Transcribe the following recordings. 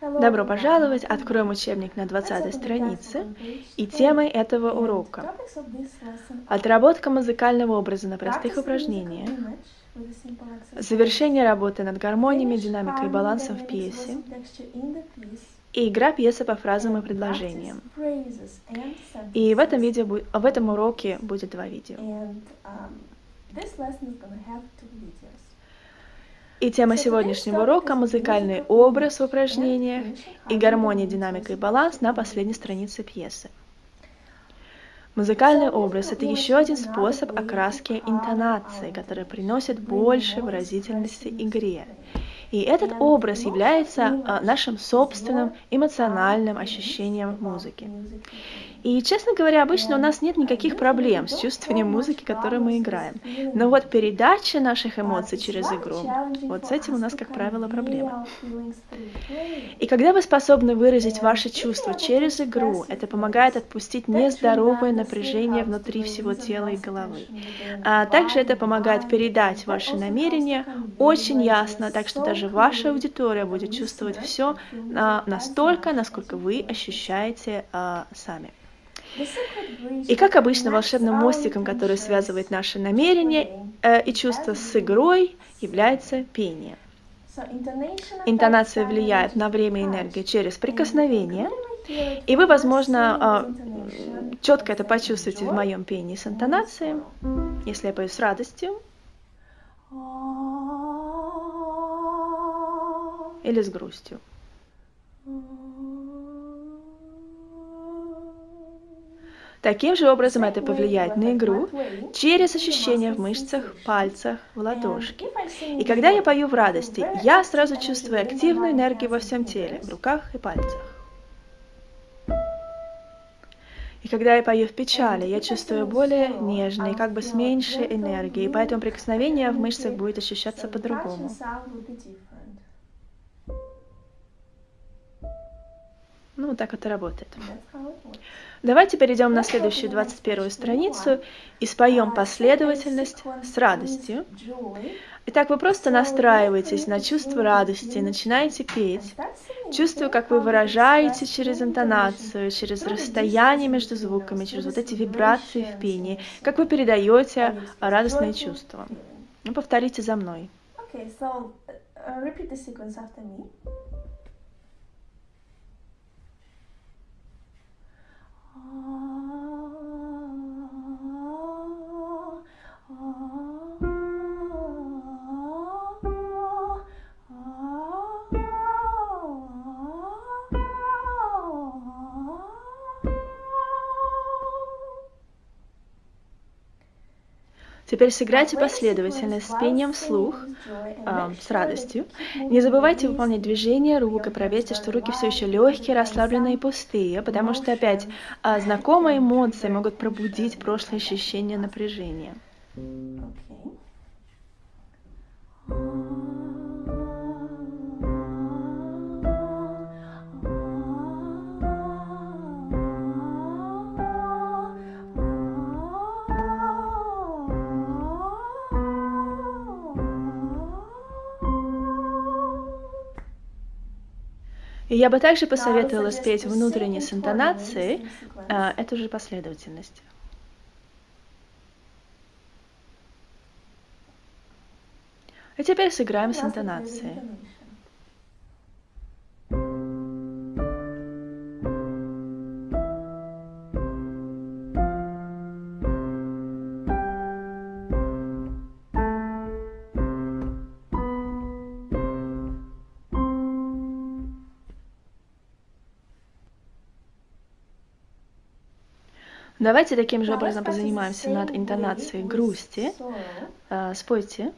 Добро пожаловать! Откроем учебник на 20 странице. И темой этого урока отработка музыкального образа на простых упражнениях, завершение работы над гармониями, динамикой и балансом в пьесе и игра пьесы по фразам и предложениям. И в этом, видео, в этом уроке будет два видео. И тема сегодняшнего урока – музыкальный образ в упражнениях и гармония, динамика и баланс на последней странице пьесы. Музыкальный образ – это еще один способ окраски интонации, который приносит больше выразительности игре. И этот образ является а, нашим собственным эмоциональным ощущением музыки. И, честно говоря, обычно у нас нет никаких проблем с чувствованием музыки, которую мы играем. Но вот передача наших эмоций через игру, вот с этим у нас, как правило, проблемы. И когда вы способны выразить ваши чувства через игру, это помогает отпустить нездоровое напряжение внутри всего тела и головы. А также это помогает передать ваши намерения очень ясно, так что даже ваша аудитория будет чувствовать все а, настолько, насколько вы ощущаете а, сами. И как обычно, волшебным мостиком, который связывает наши намерения э, и чувства с игрой, является пение. Интонация влияет на время и энергию через прикосновение, и вы, возможно, э, четко это почувствуете в моем пении с интонацией, если я пою с радостью или с грустью. Таким же образом это повлияет на игру через ощущения в мышцах, пальцах, в ладошке. И когда я пою в радости, я сразу чувствую активную энергию во всем теле, в руках и пальцах. И когда я пою в печали, я чувствую более нежный, как бы с меньшей энергией, поэтому прикосновение в мышцах будет ощущаться по-другому. Ну, вот так это работает. Давайте перейдем на следующую 21 страницу и споем последовательность с радостью. Итак, вы просто настраиваетесь на чувство радости, начинаете петь, чувствуя, как вы выражаете через интонацию, через расстояние между звуками, через вот эти вибрации в пении, как вы передаете радостные чувства. Ну, повторите за мной. Okay, so, uh, repeat the sequence after me. Oh. Теперь сыграйте последовательно с пением вслух, э, с радостью. Не забывайте выполнять движения рук и проверьте, что руки все еще легкие, расслабленные и пустые, потому что опять э, знакомые эмоции могут пробудить прошлые ощущения напряжения. И я бы также посоветовала спеть внутренне с интонацией э, эту же последовательность. И теперь сыграем с интонацией. Давайте таким же образом позанимаемся над интонацией грусти. А, спойте.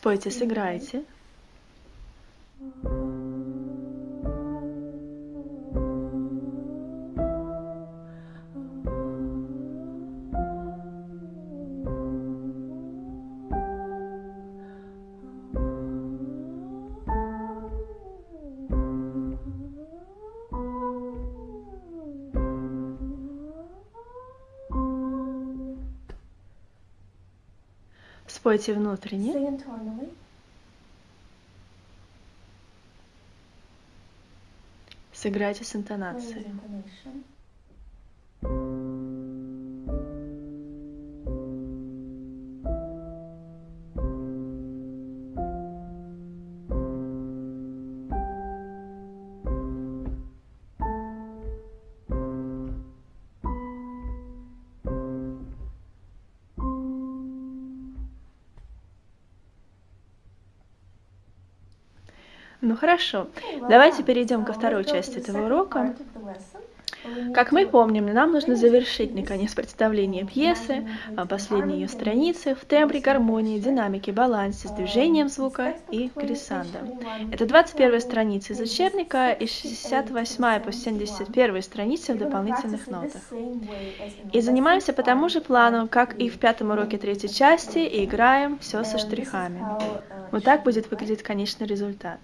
Спойте, сыграйте. Спойте внутренне. Сыграйте с интонацией. Ну хорошо. Well Давайте перейдем ко So второй части этого урока. Как мы помним, нам нужно завершить, наконец, представление пьесы, а, последние ее страницы в тембре, гармонии, динамике, балансе, с um, движением звука и глиссандо. Это 21 each страница из учебника и 68 68 по 71 странице в дополнительных нотах. И занимаемся по тому же плану, как и в пятом уроке третьей части, и играем все со штрихами. uh, Вот так будет выглядеть конечный результат.